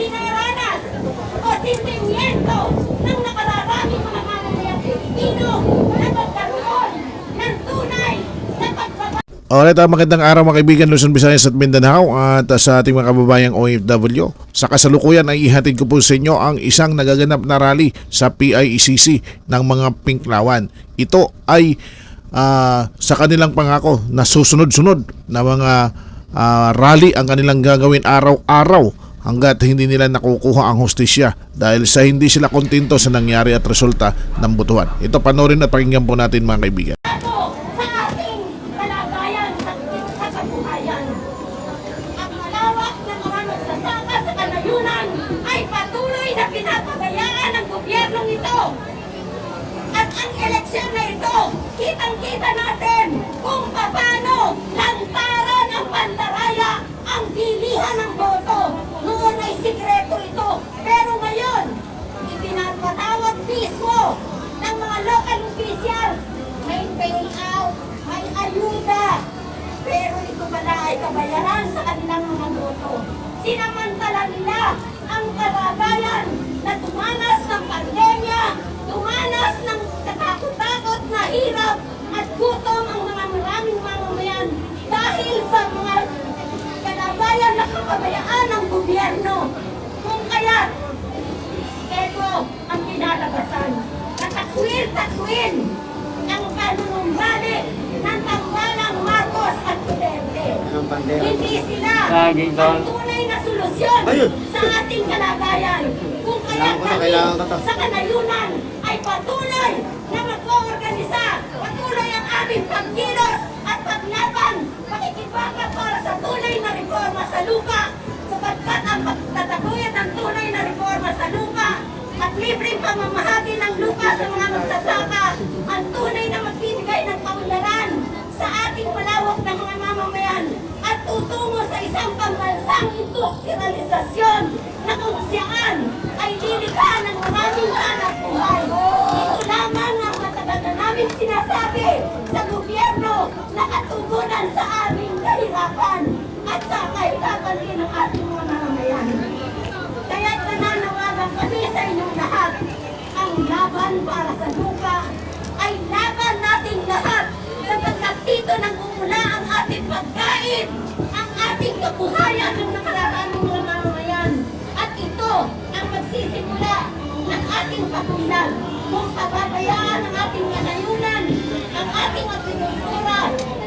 dinaranas o sentimiento ng nakararaming mga mamamayang Pilipino na magkaroon ng tunay na pagbabago Alright, ah, magandang araw mga kaibigan Luzon, Visayas at Mindanao at ah, sa ating mga kababayang OFW. Sa kasalukuyan ay ihatid ko po sa inyo ang isang nagaganap na rally sa PIECC ng mga Pinklawan. Ito ay ah, sa kanilang pangako na susunod-sunod na mga ah, rally ang kanilang gagawin araw-araw hanggat hindi nila nakukuha ang hostisya dahil sa hindi sila kontento sa nangyari at resulta ng butuhan. Ito panoorin at pakinggan po natin mga kaibigan. ang eleksyon na ito, kitang-kita natin kung paano lantaran ang pandaraya ang bilihan ng boto. Noon ay sikreto ito. Pero ngayon, ipinapatawag mismo ng mga local officials. May payout, may ayuda. Pero ito pala ay kabayaran sa kanilang mga boto. Sinamantala nila ang kalagayan na dumanas ng pandemya, dumanas ng katakot-takot na hirap at gutom ang mga maraming mamamayan dahil sa mga kalagayan na kapabayaan ng gobyerno. Kung kaya, ito ang kinalabasan. Natakwil-takwil ang kanunumbali ng tambalang Marcos at Duterte. Hindi sila ang tunay na solusyon Ayun. sa ating kalagayan. Kung kaya kami sa kanayunan ay patuloy na mag-oorganisa, patuloy ang aming pagkilos at paglaban, pakikibaka para sa tunay na reforma sa lupa, sapagkat pamamahagi ng lupa sa mga magsasaka, ang tunay na magbibigay ng kaunlaran sa ating malawak na mga mamamayan at tutungo sa isang pambansang industrialisasyon na kung saan ay lilikhaan ng maraming hanap buhay. Ito lamang ang matagal na namin sinasabi sa gobyerno na katugunan sa aming kahirapan at sa kahirapan din ng ating mga mamamayan. Kaya nananawagan kami sa inyong lahat. Laban para sa lupa ay laban nating lahat sapagkat dito nang umula ang ating pagkain, ang ating kabuhayan ng nakararaming mga mamamayan. At ito ang magsisimula ng ating patulang kung pababayaan ang ating kanayunan, ang ating agrikultura,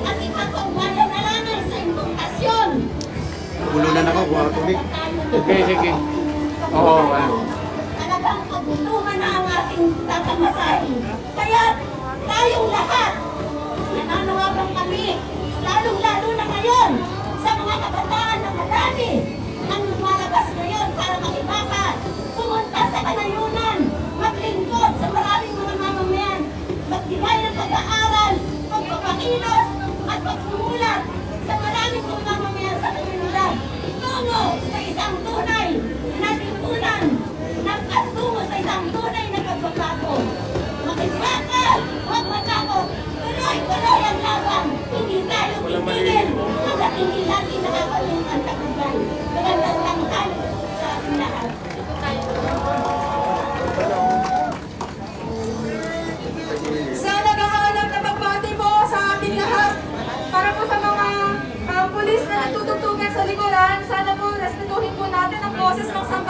at ipagpaubayan na lamang sa importasyon. Ulunan ako, kuha ko tubig. Sige, sige. Oo, ano. Talagang kagutuman na ang ating tatamasahin. Kaya tayong lahat, nananawagan kami, lalong-lalo na ngayon, sa mga kabataan na marami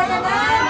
Banana!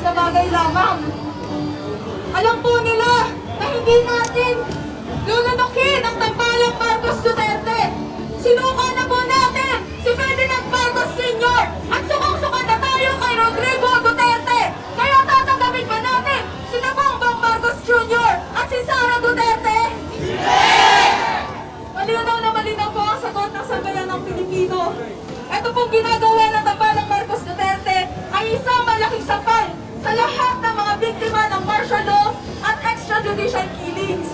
malinis na bagay lamang. Alam po nila na hindi natin lulunukin ang tampalang Marcos Duterte. Sinuko na po natin si Ferdinand Marcos Sr. at sukong-sukan na tayo kay Rodrigo Duterte. Kaya tatanggapin ba natin si Nabongbong Marcos Jr. at si Sara Duterte? Yeah! Malinaw na malinaw po ang sagot ng sambayan ng Pilipino. Ito pong ginagawa na extrajudicial killings.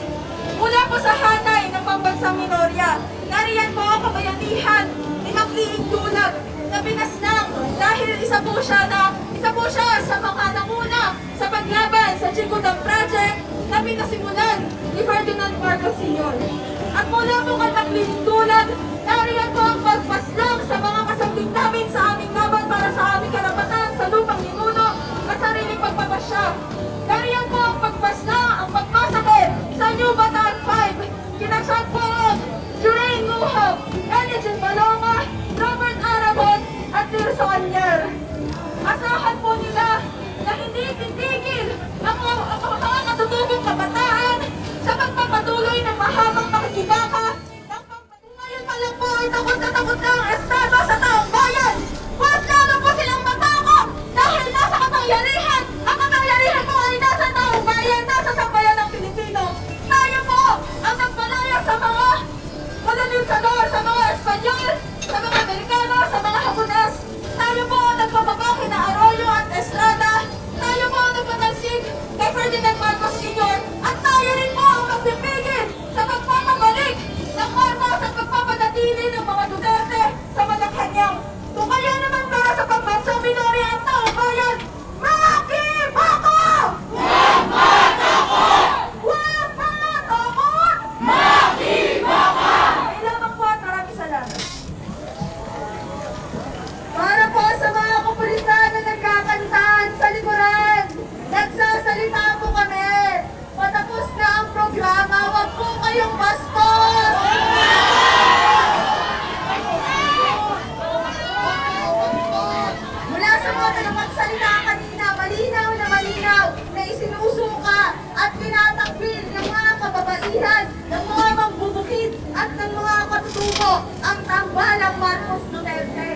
Mula po sa hanay ng pambansang minorya, nariyan po ang kabayanihan ni Magliing Tulag na pinasnang dahil isa po siya na isa po siya sa mga nanguna sa paglaban sa Chikudang Project na pinasimulan ni Ferdinand Marcos Sr. At mula po kay Magliing Tulag, Elijah Balonga, Robert Arabon, at Tirso Anyer. Asahan po nila na hindi titigil ang mga, katutubong kabataan sa pagpapatuloy ng mahabang makikibaka ng pagpatuloy. Pa lang po ay takot na takot na ang Estado tambalang Marcos Duterte.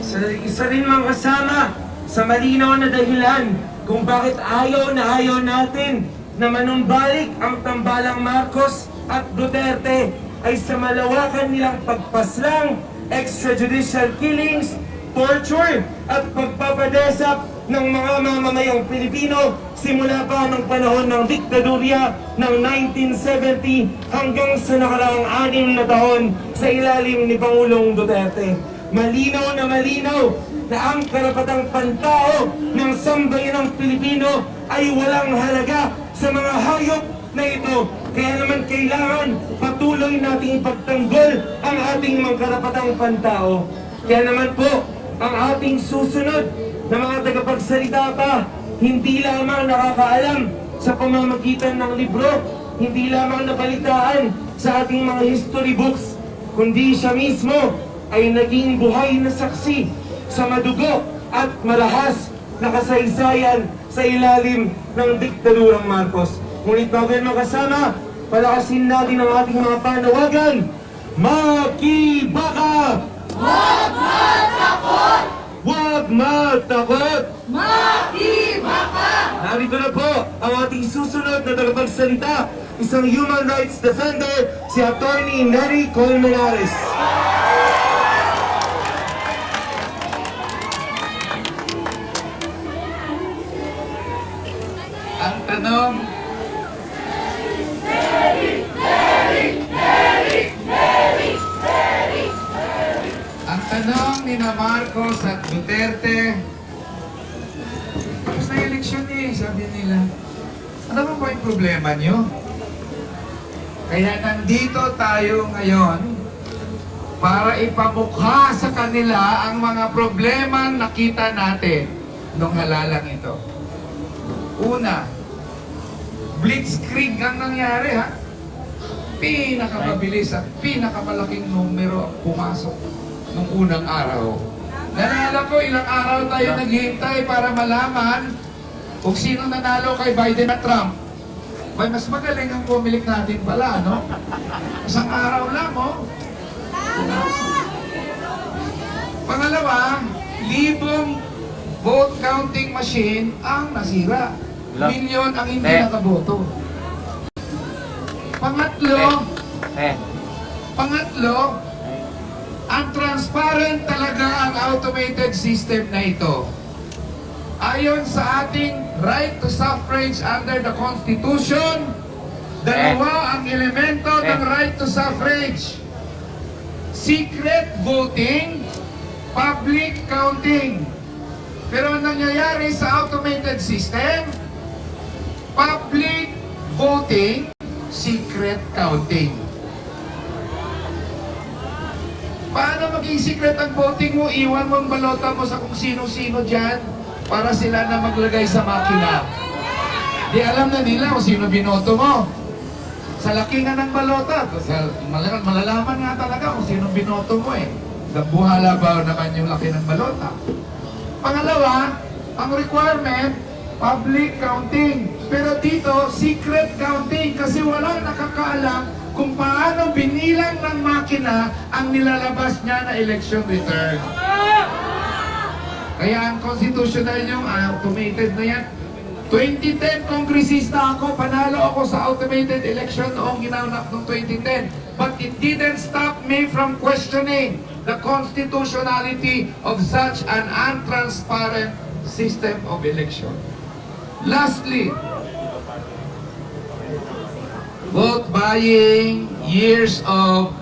Sa isa rin mga kasama sa malinaw na dahilan kung bakit ayaw na ayaw natin na manumbalik ang tambalang Marcos at Duterte ay sa malawakan nilang pagpaslang, extrajudicial killings, torture at pagpapadesap ng mga mamamayang Pilipino simula pa ng panahon ng diktadurya ng 1970 hanggang sa nakaraang anim na taon sa ilalim ni Pangulong Duterte. Malinaw na malinaw na ang karapatang pantao ng sambayanang Pilipino ay walang halaga sa mga hayop na ito. Kaya naman kailangan patuloy nating ipagtanggol ang ating mga karapatang pantao. Kaya naman po, ang ating susunod na mga tagapagsalita pa, hindi lamang nakakaalam sa pamamagitan ng libro, hindi lamang nabalitaan sa ating mga history books, kundi siya mismo ay naging buhay na saksi sa madugo at malahas na kasaysayan sa ilalim ng diktadurang Marcos. Ngunit bago yan makasama, palakasin natin ang ating mga panawagan. Makibaka! Matakot! Makibaka! Narito na po ang ating susunod na tagapagsalita, isang human rights defender, si Attorney Neri Colmenares. Ang tanong, ni na Marcos at Duterte, tapos na eleksyon eh, sabi nila. Ano ba po yung problema nyo? Kaya nandito tayo ngayon para ipamukha sa kanila ang mga problema nakita natin nung halalang ito. Una, blitzkrieg ang nangyari ha. Pinakamabilis at pinakamalaking numero ang pumasok nung unang araw. Nalala ko ilang araw tayo naghihintay para malaman kung sino nanalo kay Biden at Trump. May mas magaling ang pumilik natin pala, no? Isang araw lang, oh. Pangalawa, libong vote counting machine ang nasira. Milyon ang hindi Eh. nakaboto. Pangatlo, Eh, pangatlo, Ang transparent talaga ang automated system na ito. Ayon sa ating right to suffrage under the Constitution, dalawa ang elemento ng right to suffrage. Secret voting, public counting. Pero ang nangyayari sa automated system, public voting, secret counting. Paano maging secret ang voting mo? Iwan mo ang balota mo sa kung sino-sino dyan para sila na maglagay sa makina. Di alam na nila kung sino binoto mo. Sa laki nga ng balota, sa, mal- malalaman nga talaga kung sino binoto mo eh. Buhala ba naman yung laki ng balota? Pangalawa, ang requirement, public counting. Pero dito, secret counting kasi wala nakakaalam kung paano binilang ng makina ang nilalabas niya na election return. Kaya ang constitutional yung automated na yan. 2010 kongresista ako, panalo ako sa automated election noong ginanap noong 2010. But it didn't stop me from questioning the constitutionality of such an untransparent system of election. Lastly, vote buying, years of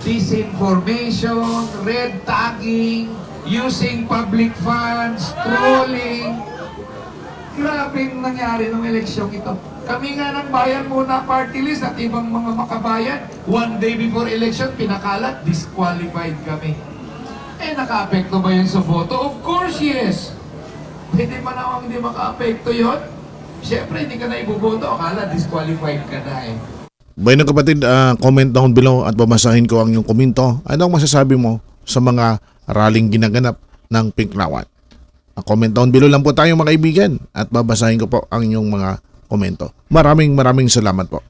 disinformation, red tagging, using public funds, trolling. Grabe yung nangyari ng eleksyong ito. Kami nga ng bayan muna party list at ibang mga makabayan, one day before election, pinakalat, disqualified kami. Eh, naka-apekto ba yun sa boto? Of course, yes. Pwede man ako hindi maka-apekto yun. Siyempre, hindi ka na iboboto. Akala, disqualified ka na eh. Bueno kapatid, ah, comment down below at babasahin ko ang iyong komento. Ano ang masasabi mo sa mga rallying ginaganap ng Pink Rawat? Ah, comment down below lang po tayo mga kaibigan at babasahin ko po ang inyong mga komento. Maraming maraming salamat po.